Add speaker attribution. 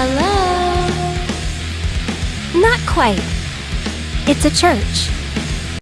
Speaker 1: Hello?
Speaker 2: Not quite. It's a church.